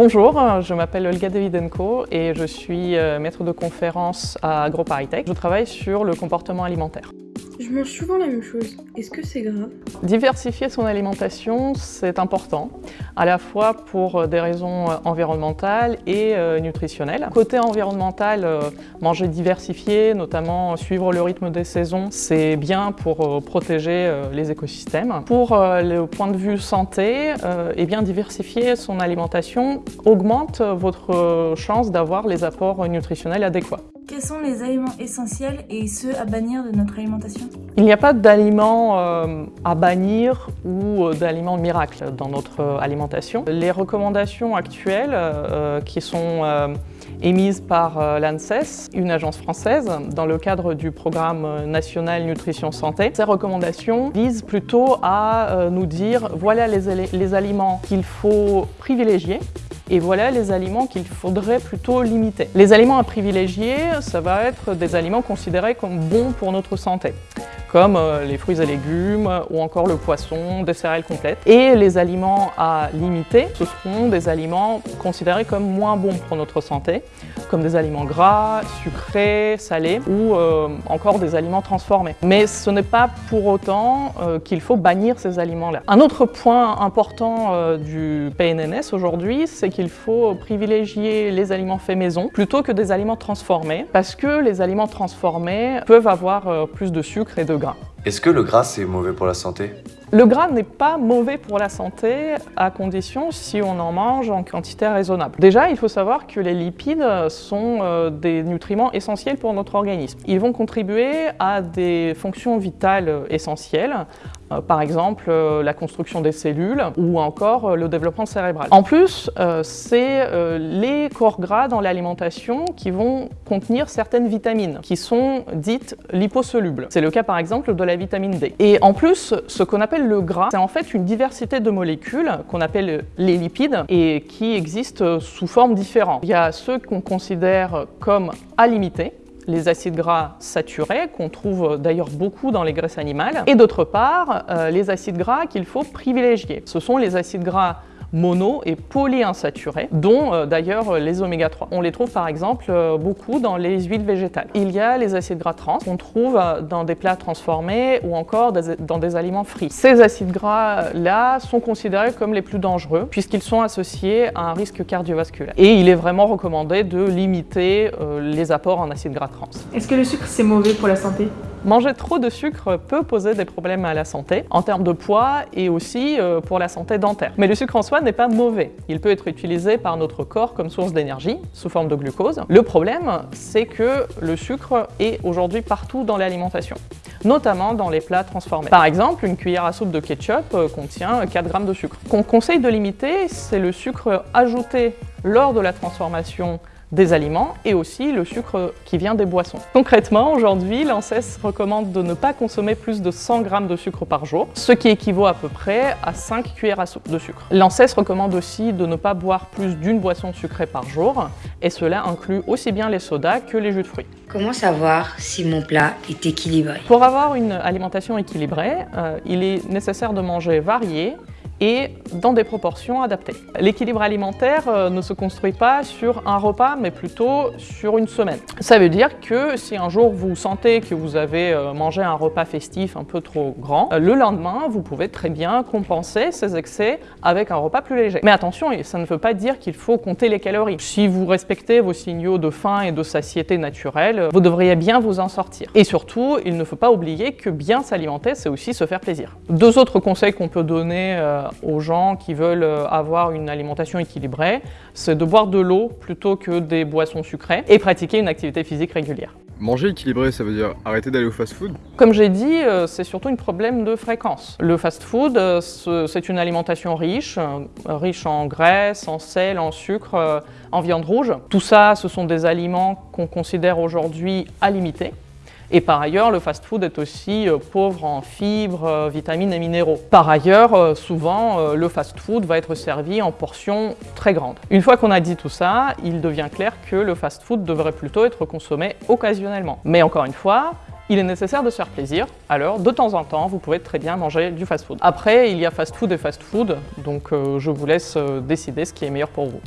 Bonjour, je m'appelle Olga Davidenko et je suis euh, maître de conférence à AgroParisTech. Je travaille sur le comportement alimentaire. Je mange souvent la même chose. Est-ce que c'est grave? Diversifier son alimentation, c'est important, à la fois pour des raisons environnementales et euh, nutritionnelles. Côté environnemental, euh, manger diversifié, notamment suivre le rythme des saisons, c'est bien pour euh, protéger les écosystèmes. Pour le point de vue santé, eh bien, diversifier son alimentation augmente votre chance d'avoir les apports nutritionnels adéquats. Quels sont les aliments essentiels et ceux à bannir de notre alimentation? Il n'y a pas d'aliments euh, à bannir ou euh, d'aliments miracles dans notre euh, alimentation. Les recommandations actuelles qui sont émises par l'ANSES, une agence française, dans le cadre du programme national nutrition santé. Ces recommandations visent plutôt à nous dire voilà les aliments qu'il faut privilégier et voilà les aliments qu'il faudrait plutôt limiter. Les aliments à privilégier, ça va être des aliments considérés comme bons pour notre santé comme euh, les fruits et légumes ou encore le poisson, des céréales complètes. Et les aliments à limiter, ce seront des aliments considérés comme moins bons pour notre santé, comme des aliments gras, sucrés, salés ou euh, encore des aliments transformés. Mais ce n'est pas pour autant euh, qu'il faut bannir ces aliments-là. Un autre point important du PNNS aujourd'hui, c'est qu'il faut privilégier les aliments faits maison plutôt que des aliments transformés parce que les aliments transformés peuvent avoir plus de sucre et de gras. Est-ce que le gras c'est mauvais pour la santé? Le gras n'est pas mauvais pour la santé à condition si on en mange en quantité raisonnable. Déjà, il faut savoir que les lipides sont euh, des nutriments essentiels pour notre organisme. Ils vont contribuer à des fonctions vitales essentielles, euh, par exemple euh, la construction des cellules ou encore le développement cérébral. En plus, c'est les corps gras dans l'alimentation qui vont contenir certaines vitamines qui sont dites liposolubles. C'est le cas par exemple de la vitamine D. Et en plus, ce qu'on appelle le gras, c'est en fait une diversité de molécules qu'on appelle les lipides et qui existent sous formes différentes. Il y a ceux qu'on considère comme à les acides gras saturés, qu'on trouve d'ailleurs beaucoup dans les graisses animales, et d'autre part, euh, les acides gras qu'il faut privilégier. Ce sont les acides gras mono et polyinsaturés, dont euh, d'ailleurs euh, les oméga 3. On les trouve par exemple euh, beaucoup dans les huiles végétales. Il y a les acides gras trans qu'on trouve dans des plats transformés ou encore dans des aliments frits. Ces acides gras-là sont considérés comme les plus dangereux puisqu'ils sont associés à un risque cardiovasculaire. Et il est vraiment recommandé de limiter les apports en acides gras trans. Est-ce que le sucre c'est mauvais pour la santé? Manger trop de sucre peut poser des problèmes à la santé, en termes de poids et aussi euh, pour la santé dentaire. Mais le sucre en soi n'est pas mauvais. Il peut être utilisé par notre corps comme source d'énergie, sous forme de glucose. Le problème, c'est que le sucre est aujourd'hui partout dans l'alimentation notamment dans les plats transformés. Par exemple, une cuillère à soupe de ketchup euh, contient 4 grammes de sucre. Qu'on conseille de limiter, c'est le sucre ajouté lors de la transformation des aliments et aussi le sucre qui vient des boissons. Concrètement, aujourd'hui, l'ANSES recommande de ne pas consommer plus de 100 g de sucre par jour, ce qui équivaut à peu près à 5 cuillères à soupe de sucre. L'ANSES recommande aussi de ne pas boire plus d'une boisson sucrée par jour, et cela inclut aussi bien les sodas que les jus de fruits. Comment savoir si mon plat est équilibré? Pour avoir une alimentation équilibrée, euh, il est nécessaire de manger varié, et dans des proportions adaptées. L'équilibre alimentaire euh, ne se construit pas sur un repas, mais plutôt sur une semaine. Ça veut dire que si un jour vous sentez que vous avez euh, mangé un repas festif un peu trop grand, euh, le lendemain, vous pouvez très bien compenser ces excès avec un repas plus léger. Mais attention, ça ne veut pas dire qu'il faut compter les calories. Si vous respectez vos signaux de faim et de satiété naturelle, vous devriez bien vous en sortir. Et surtout, il ne faut pas oublier que bien s'alimenter, c'est aussi se faire plaisir. Deux autres conseils qu'on peut donner aux gens qui veulent euh, avoir une alimentation équilibrée, c'est de boire de l'eau plutôt que des boissons sucrées et pratiquer une activité physique régulière. Manger équilibré, ça veut dire arrêter d'aller au fast-food? Comme j'ai dit, euh, c'est surtout un problème de fréquence. Le fast-food, euh, c'est une alimentation riche, riche en graisse, en sel, en sucre, en viande rouge. Tout ça, ce sont des aliments qu'on considère aujourd'hui à limiter. Et par ailleurs, le fast-food est aussi euh, pauvre en fibres, euh, vitamines et minéraux. Par ailleurs, euh, souvent, le fast-food va être servi en portions très grandes. Une fois qu'on a dit tout ça, il devient clair que le fast-food devrait plutôt être consommé occasionnellement. Mais encore une fois, il est nécessaire de se faire plaisir, alors de temps en temps, vous pouvez très bien manger du fast-food. Après, il y a fast-food et fast-food, donc je vous laisse décider ce qui est meilleur pour vous.